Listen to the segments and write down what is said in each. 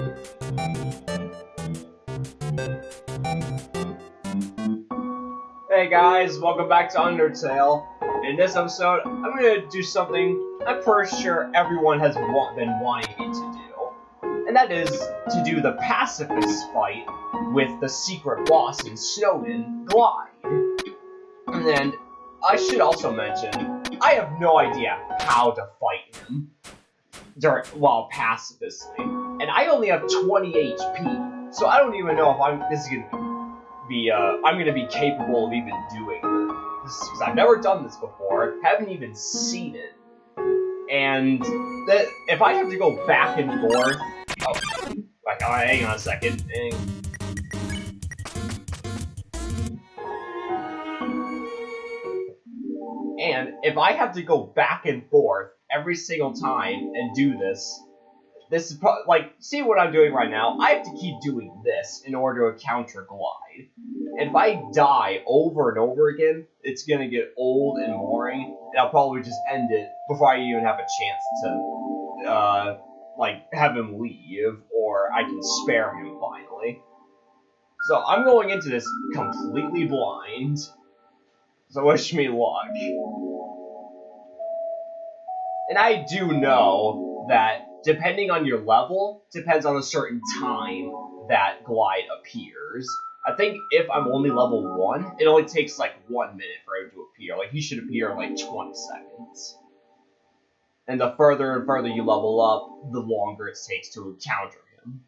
Hey guys, welcome back to Undertale. In this episode, I'm gonna do something I'm pretty sure everyone has wa been wanting me to do. And that is to do the pacifist fight with the secret boss in Snowdin, Glyde. And I should also mention, I have no idea how to fight him during, while pacifistly. And I only have 20 HP, so I don't even know if I'm this is gonna be uh, I'm gonna be capable of even doing this because I've never done this before, haven't even seen it, and that if I have to go back and forth, oh, like, oh, hang on a second. And if I have to go back and forth every single time and do this, this is pro- like, see what I'm doing right now? I have to keep doing this in order to counter Glyde. And if I die over and over again, it's gonna get old and boring, and I'll probably just end it before I even have a chance to, uh, like, have him leave, or I can spare him finally. So I'm going into this completely blind. So wish me luck. And I do know that depending on your level, depends on a certain time that Glyde appears. I think if I'm only level 1, it only takes like 1 minute for him to appear. Like, he should appear in like 20 seconds. And the further and further you level up, the longer it takes to encounter him.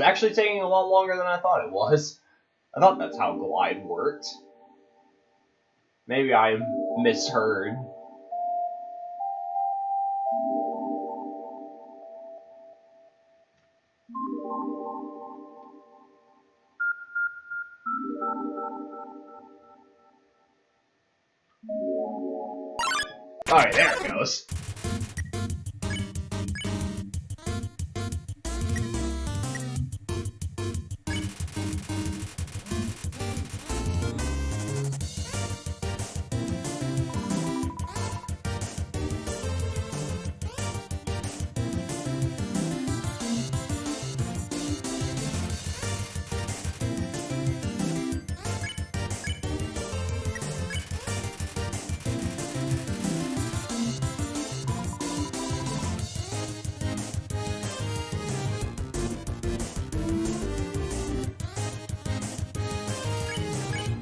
Is actually taking a lot longer than I thought it was. I thought that's how Glyde worked. Maybe I misheard. Alright, there it goes.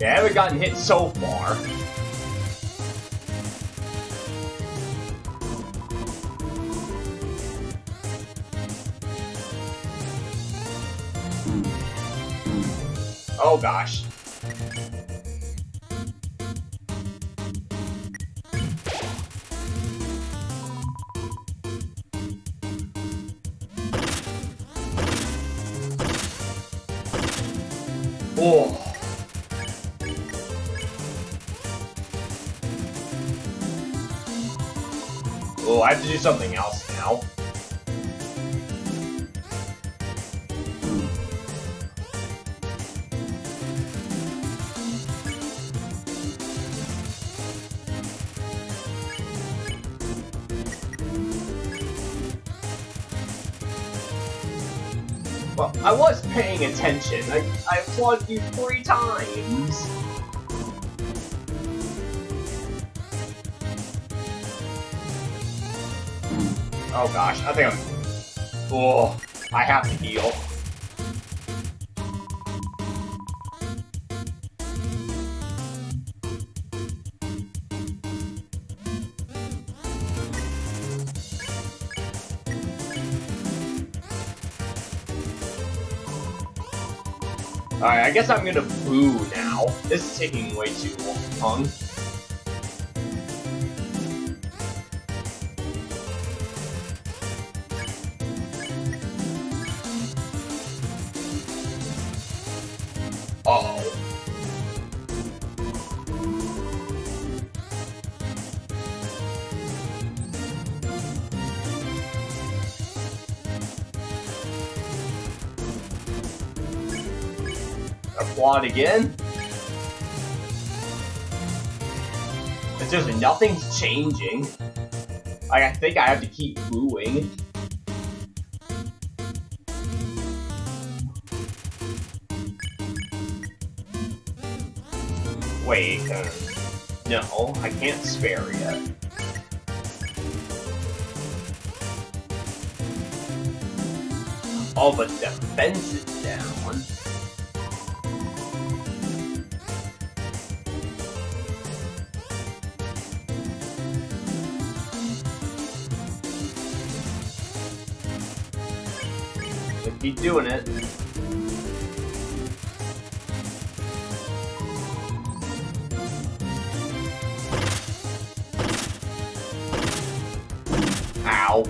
Yeah, I haven't gotten hit so far. Oh gosh. Oh. I have to do something else now. Well, I was paying attention. I, I applauded you three times. Oh gosh, I think I'm... Oh, I have to heal. Alright, I guess I'm gonna boo now. This is taking way too long. Applaud again? It's just nothing's changing. Like, I think I have to keep booing. Wait, uh, no, I can't spare yet. Oh, but defense is down. Keep doing it. Ow.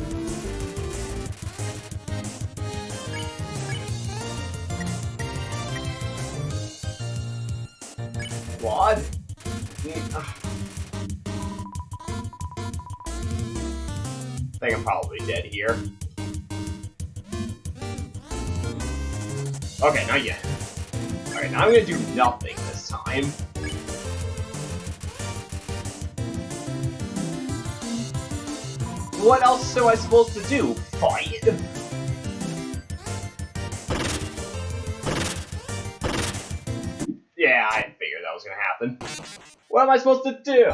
What? I think I'm probably dead here. Okay, not yet. Alright, now I'm gonna do nothing this time. What else am I supposed to do? Fight? Yeah, I figured that was gonna happen. What am I supposed to do?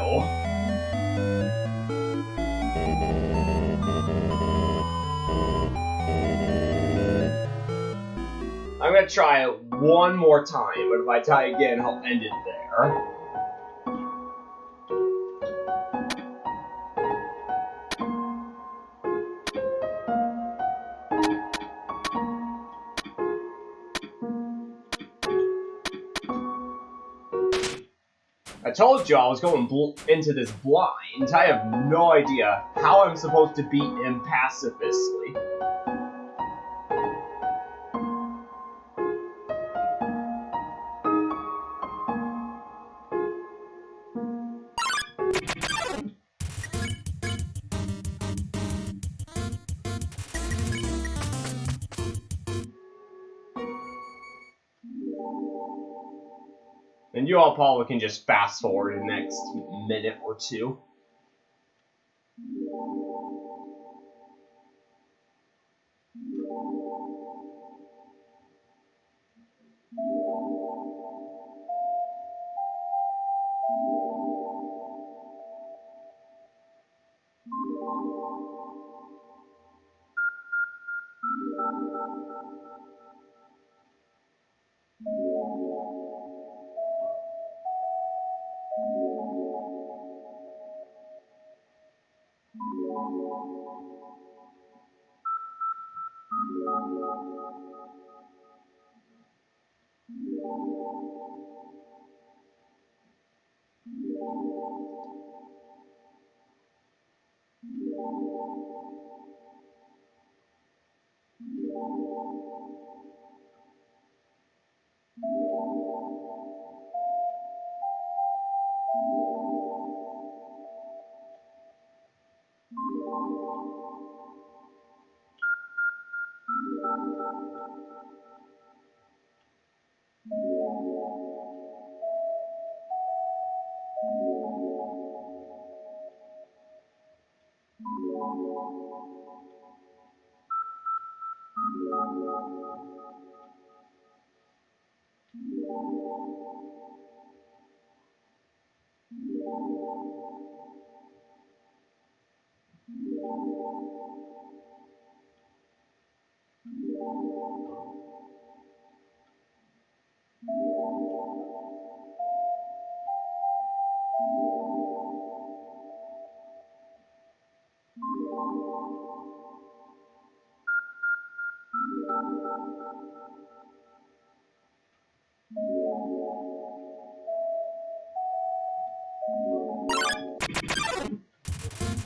Gonna try it one more time, but if I die again, I'll end it there. I told you I was going into this blind. I have no idea how I'm supposed to beat him pacifistly. And you all probably can just fast forward the next minute or two. Thank you.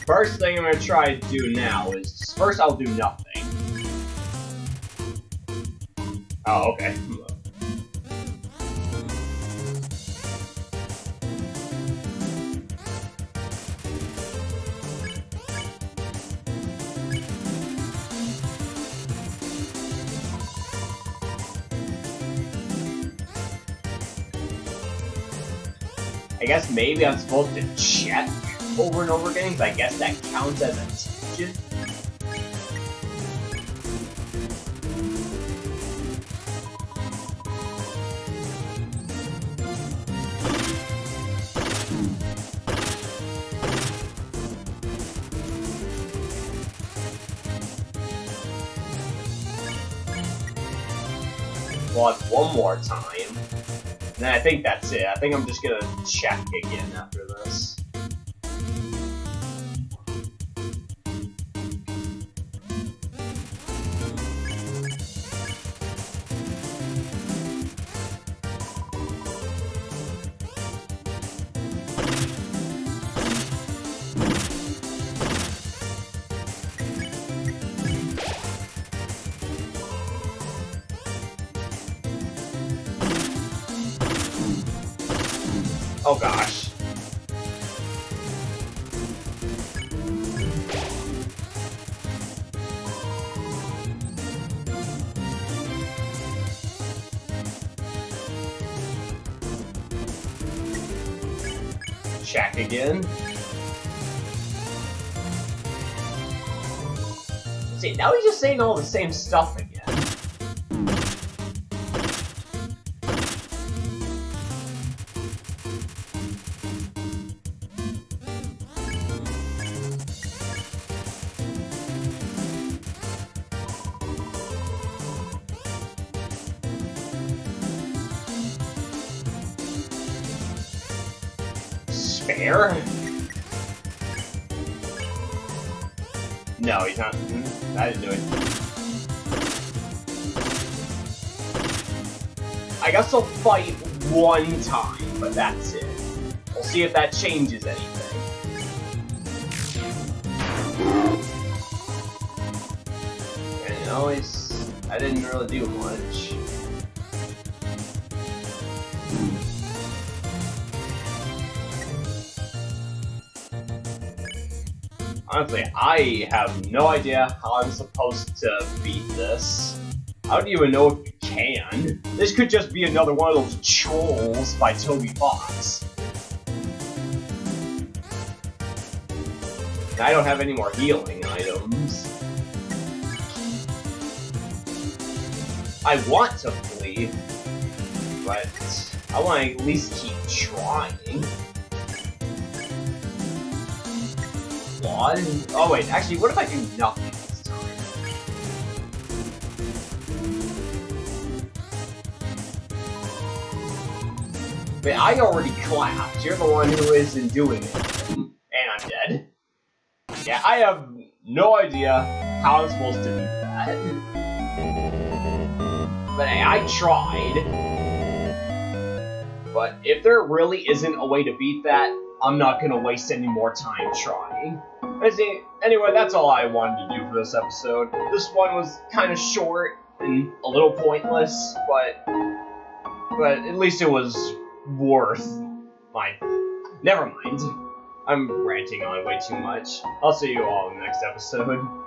First thing I'm gonna try to do now is first I'll do nothing. Oh, okay. I guess maybe I'm supposed to check over and over again, but I guess that counts as a. Well, one more time. And I think that's it. I think I'm just gonna check again after Oh gosh. Check again. See, now he's just saying all the same stuff again. No, he's not. I didn't do it. I guess I'll fight one time, but that's it. We'll see if that changes anything. Know, it's, I didn't really do much. Honestly, I have no idea how I'm supposed to beat this. I don't even know if you can. This could just be another one of those trolls by Toby Fox. I don't have any more healing items. I want to flee, but I want to at least keep trying. What? Oh wait, actually, what if I do nothing this time? But I already clapped. You're the one who isn't doing it. And I'm dead. Yeah, I have no idea how I'm supposed to do that. But hey, I tried. But if there really isn't a way to beat that, I'm not gonna waste any more time trying. I see. Anyway, that's all I wanted to do for this episode. This one was kind of short and hmm. a little pointless, but but at least it was worth my. Never mind. I'm ranting on way too much. I'll see you all in the next episode.